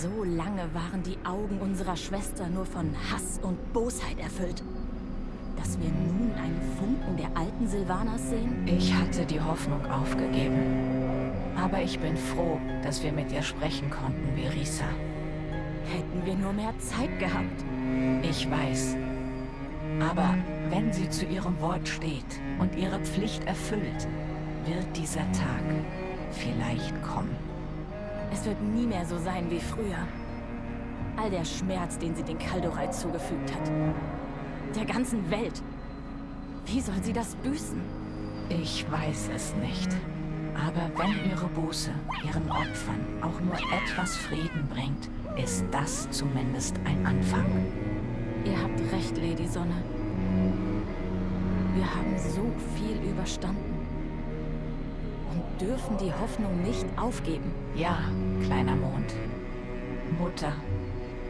So lange waren die Augen unserer Schwester nur von Hass und Bosheit erfüllt. Dass wir nun einen Funken der alten Silvanas sehen? Ich hatte die Hoffnung aufgegeben. Aber ich bin froh, dass wir mit ihr sprechen konnten, Verisa. Hätten wir nur mehr Zeit gehabt. Ich weiß. Aber wenn sie zu ihrem Wort steht und ihre Pflicht erfüllt, wird dieser Tag vielleicht kommen. Es wird nie mehr so sein wie früher. All der Schmerz, den sie den Kaldorei zugefügt hat. Der ganzen Welt. Wie soll sie das büßen? Ich weiß es nicht. Aber wenn ihre Buße ihren Opfern auch nur etwas Frieden bringt, ist das zumindest ein Anfang. Ihr habt recht, Lady Sonne. Wir haben so viel überstanden. Dürfen die Hoffnung nicht aufgeben. Ja, kleiner Mond. Mutter,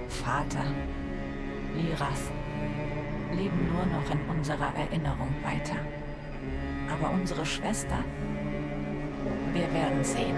Vater, Liras leben nur noch in unserer Erinnerung weiter. Aber unsere Schwester, wir werden sehen.